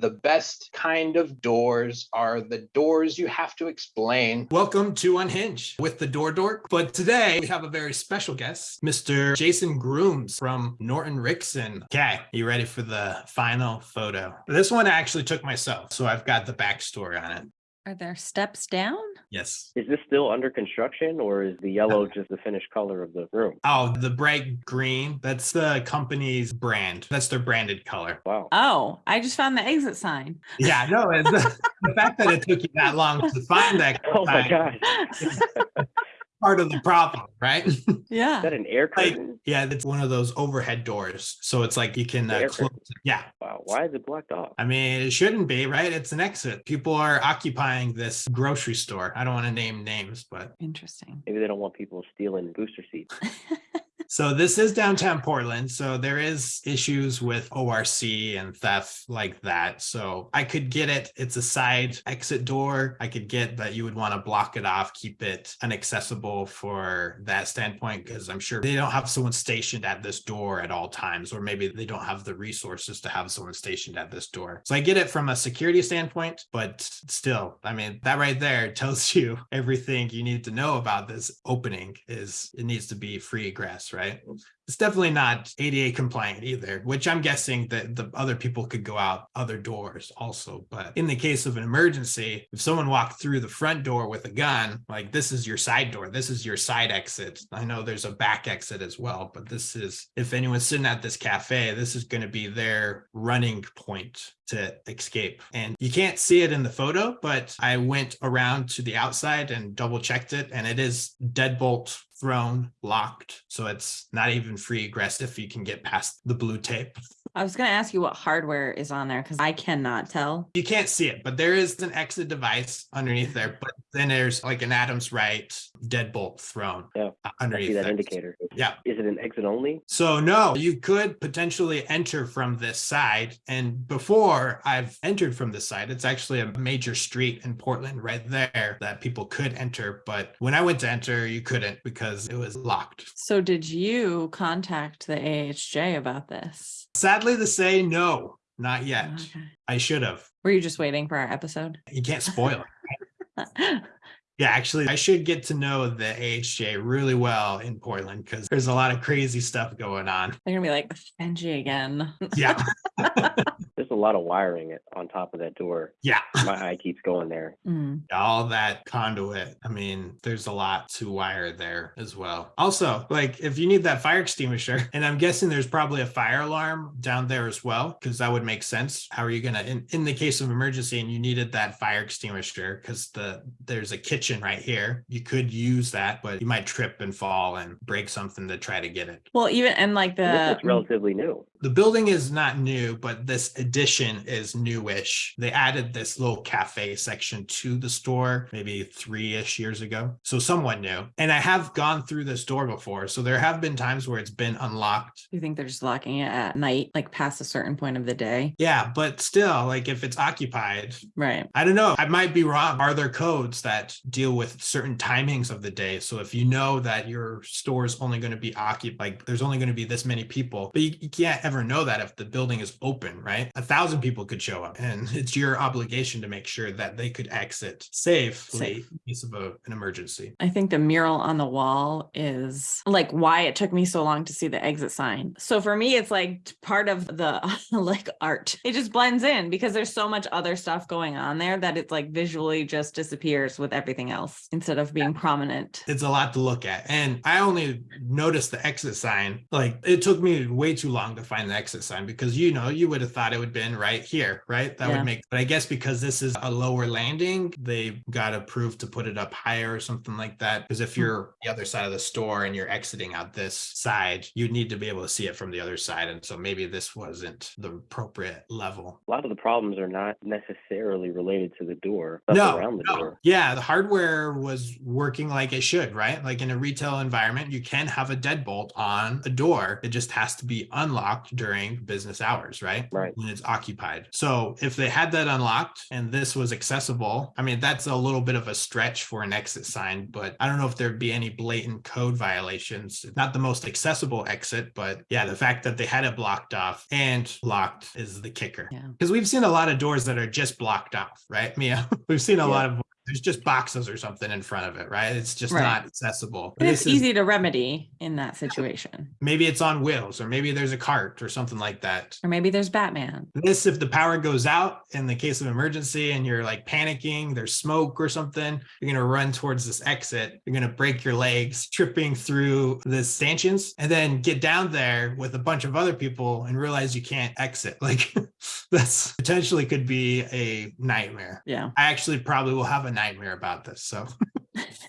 The best kind of doors are the doors you have to explain. Welcome to Unhinged with the Door Dork. But today we have a very special guest, Mr. Jason Grooms from Norton Rixson. Okay, you ready for the final photo? This one I actually took myself, so I've got the backstory on it. Are there steps down? Yes. Is this still under construction or is the yellow just the finished color of the room? Oh, the bright green, that's the company's brand. That's their branded color. Wow. Oh, I just found the exit sign. Yeah, no, the, the fact that it took you that long to find that Oh my sign, gosh. Part of the problem, right? Yeah. Is yeah. that an air Like, curtain? yeah, it's one of those overhead doors. So it's like you can uh, close. curtain. Yeah. Wow. Why is it blocked off? I mean, it shouldn't be, right? It's an exit. People are occupying this grocery store. I don't want to name names, but Interesting. Maybe they don't want people stealing booster seats. so this is downtown Portland. So there is issues with ORC and theft like that. So I could get it. It's a side exit door. I could get that you would want to block it off, keep it inaccessible for that standpoint, because I'm sure they don't have someone stationed at this door at all times, or maybe they don't have the resources to have someone stationed at this door. So I get it from a security standpoint, but still, I mean, that right there tells you everything you need to know about this opening is it needs to be free egress, right? It's definitely not ADA compliant either, which I'm guessing that the other people could go out other doors also. But in the case of an emergency, if someone walked through the front door with a gun, like this is your side door, this is your side exit. I know there's a back exit as well, but this is if anyone's sitting at this cafe, this is going to be their running point to escape. And you can't see it in the photo, but I went around to the outside and double checked it, and it is deadbolt thrown locked. So it's not even free egress if you can get past the blue tape. I was going to ask you what hardware is on there because I cannot tell. You can't see it, but there is an exit device underneath there. But then there's like an Adams Rite deadbolt thrown Yeah, uh, I underneath see that there. indicator. Yeah. Is it an exit only? So no, you could potentially enter from this side. And before I've entered from this side, it's actually a major street in Portland right there that people could enter. But when I went to enter, you couldn't because it was locked. So did you contact the AHJ about this? Sadly to say, no, not yet. Okay. I should have. Were you just waiting for our episode? You can't spoil it. Yeah, actually, I should get to know the AHJ really well in Portland because there's a lot of crazy stuff going on. They're gonna be like Benji again. Yeah. There's a lot of wiring on top of that door. Yeah. My eye keeps going there. Mm. all that conduit. I mean, there's a lot to wire there as well. Also, like if you need that fire extinguisher, and I'm guessing there's probably a fire alarm down there as well, because that would make sense. How are you gonna in, in the case of emergency and you needed that fire extinguisher because the there's a kitchen right here. You could use that, but you might trip and fall and break something to try to get it. Well, even and like And the this is relatively new. The building is not new, but this addition is newish. They added this little cafe section to the store maybe three ish years ago. So somewhat new. And I have gone through this door before. So there have been times where it's been unlocked. you think they're just locking it at night, like past a certain point of the day, Yeah, but still, like if it's occupied, right? I don't know. I might be wrong. Are there codes that deal with certain timings of the day? So if you know that your store is only going to be occupied, like there's only going to be this many people, but you, you can't ever know that if the building is open, right? A thousand people could show up, and it's your obligation to make sure that they could exit safely Safe. in case of a, an emergency. I think the mural on the wall is like why it took me so long to see the exit sign. So for me, it's like part of the like art. It just blends in because there's so much other stuff going on there that it's like visually just disappears with everything else instead of being prominent. it's a lot to look at. And I only noticed the exit sign. Like it took me way too long to find the exit sign because you know, you would have thought it would have been right here, right? That Yeah. would make but I guess because this is a lower landing, they got approved to put it up higher or something like that. Because if Hmm. you're the other side of the store and you're exiting out this side, you'd need to be able to see it from the other side. And so maybe this wasn't the appropriate level. A lot of the problems are not necessarily related to the door. No, around the no. door. Yeah, the hardware was working like it should, right? Like in a retail environment, you can have a deadbolt on a door. It just has to be unlocked during business hours, right? Right. When it's occupied. So if they had that unlocked and this was accessible, I mean, that's a little bit of a stretch for an exit sign, but I don't know if there'd be any blatant code violations. Not the most accessible exit, but yeah, the fact that they had it blocked off and locked is the kicker. Yeah. Because we've seen a lot of doors that are just blocked off, right, Mia? We've seen a Yeah. lot of there's just boxes or something in front of it, right? It's just Right. not accessible. And it's This is- easy to remedy in that situation. maybe it's on wheels, or maybe there's a cart or something like that. Or maybe there's Batman. This, if the power goes out in the case of emergency and you're like panicking, there's smoke or something, you're going to run towards this exit. You're going to break your legs, tripping through the stanchions, and then get down there with a bunch of other people and realize you can't exit. Like that's potentially could be a nightmare. Yeah. I actually probably will have a nightmare about this. So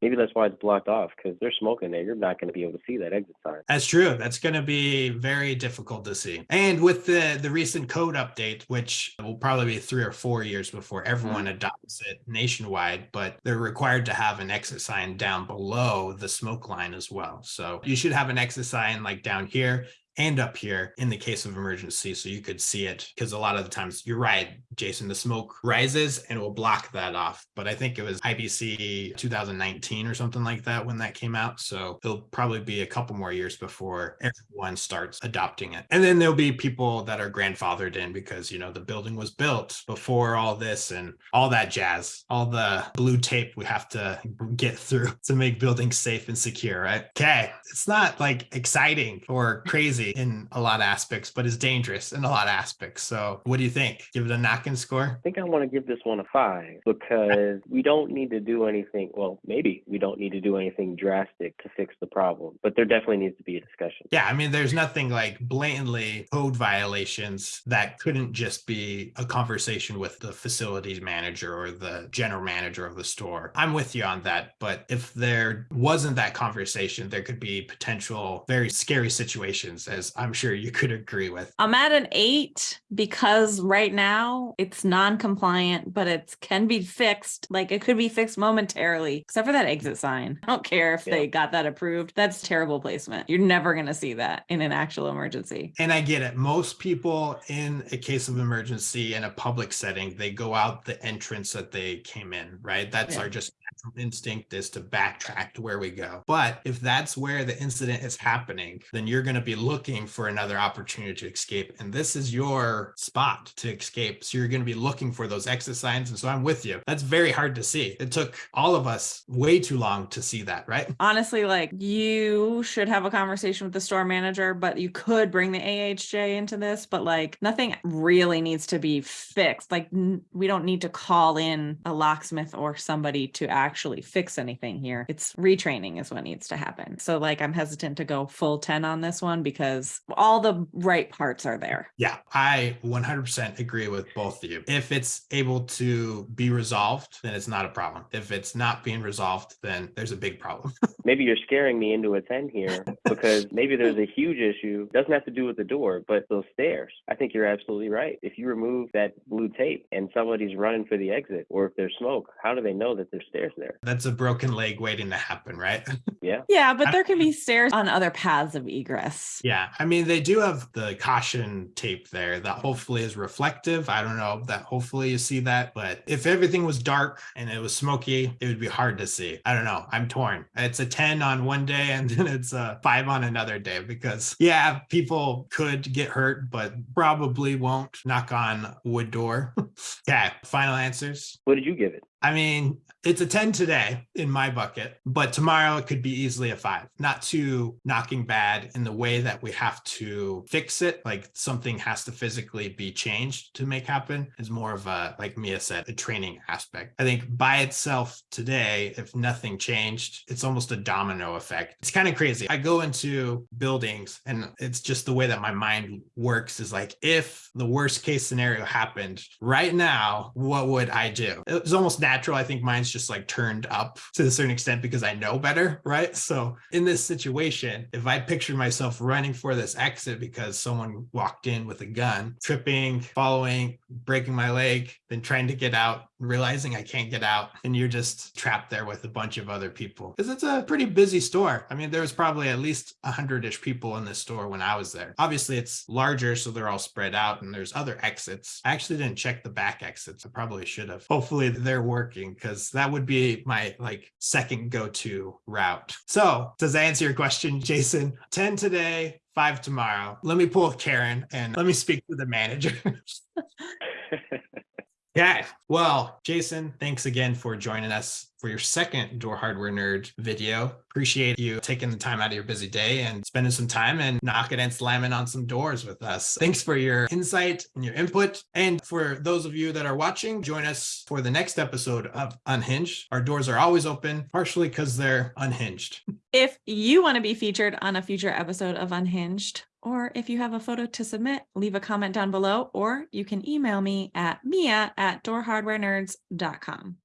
Maybe that's why it's blocked off because they're smoking there. You're not going to be able to see that exit sign. That's true. That's going to be very difficult to see. And with the the recent code update, which will probably be three or four years before everyone mm-hmm. adopts it nationwide, but they're required to have an exit sign down below the smoke line as well. So you should have an exit sign like down here and up here in the case of emergency so you could see it because a lot of the times you're right jason the smoke rises and will block that off but i think it was ibc 2019 or something like that when that came out so it'll probably be a couple more years before everyone starts adopting it. And then there'll be people that are grandfathered in because you know the building was built before all this and all that jazz all the blue tape we have to get through to make buildings safe and secure right? Okay it's not like exciting or crazy in a lot of aspects but it's dangerous in a lot of aspects so what do you think give it a knocking score I think I want to give this one a five because we don't need to do anything. Well, maybe we don't need to do anything drastic to fix the problem, but there definitely needs to be a discussion. Yeah, I mean, there's nothing like blatantly code violations that couldn't just be a conversation with the facilities manager or the general manager of the store. I'm with you on that. But if there wasn't that conversation, there could be potential very scary situations, as I'm sure you could agree with. I'm at an eight because right now it's non-compliant, but it can be fixed. Like it could be fixed momentarily, except for that exit sign. I don't care if Yeah. they got that approved. That's terrible placement. You're never gonna see that in an actual emergency. And I get it. Most people in a case of emergency in a public setting, they go out the entrance that they came in, right? That's Yeah. our just natural instinct is to backtrack to where we go. But if that's where the incident is happening, then you're going to be looking for another opportunity to escape. And this is your spot to escape. So you're going to be looking for those exit signs. And so I'm with you. That's very hard to see. It took all of us way too long to see that, right? Honestly, like you should have a conversation with the store manager, but you could bring the AHJ into this, but like nothing really needs to be fixed. Like we don't need to call in a locksmith or somebody to actually fix anything here. It's retraining is what needs to happen. So like I'm hesitant to go full 10 on this one because all the right parts are there. Yeah, I 100% agree with both of you. If it's able to be resolved, then it's not a problem. If it's not being resolved, then there's a big problem. Maybe you're scaring me into a 10 here because maybe there's a huge issue. It Doesn't have to do with the door, but those stairs. I think you're absolutely right. If you remove that blue tape and somebody's running for the exit, or if there's smoke, how do they know that there's stairs there? That's a broken leg waiting to happen, right? Yeah. Yeah, but there can be stairs on other paths of egress. yeah. I mean, they do have the caution tape there that hopefully is reflective. I don't know that hopefully you see that, but if everything was dark and it was smoky, it would be hard to see. I don't know. I'm torn. It's a 10 on one day and then it's a five on another day because, yeah, people could get hurt, but probably won't knock on wood door. okay. Final answers. What did you give it? I mean, it's a 10 today in my bucket, but tomorrow it could be easily a five. Not too knocking bad in the way that we have to fix it. Like something has to physically be changed to make happen. Is more of a, like Mia said, a training aspect. I think by itself today, if nothing changed, it's almost a domino effect. It's kind of crazy. I go into buildings and it's just the way that my mind works is like, if the worst case scenario happened right now, what would I do? It was almost natural. I think mine's just like turned up to a certain extent because I know better, right? So in this situation, if I picture myself running for this exit because someone walked in with a gun, tripping, following, breaking my leg, then trying to get out, realizing I can't get out, and you're just trapped there with a bunch of other people. Because it's a pretty busy store. I mean, there was probably at least a hundred-ish people in this store when I was there. Obviously, it's larger, so they're all spread out, and there's other exits. I actually didn't check the back exits. I probably should have. Hopefully, they're working because that would be my like second go-to route. So, does that answer your question, Jason? 10 today, five tomorrow. Let me pull Karen and let me speak to the manager. Yeah. Well, Jason, thanks again for joining us for your second Door Hardware Nerd video. Appreciate you taking the time out of your busy day and spending some time and knocking and slamming on some doors with us. Thanks for your insight and your input. And for those of you that are watching, join us for the next episode of Unhinged. Our doors are always open, partially because they're unhinged. If you want to be featured on a future episode of Unhinged, or if you have a photo to submit, leave a comment down below, or you can email me at mia at doorhardwarenerds.com.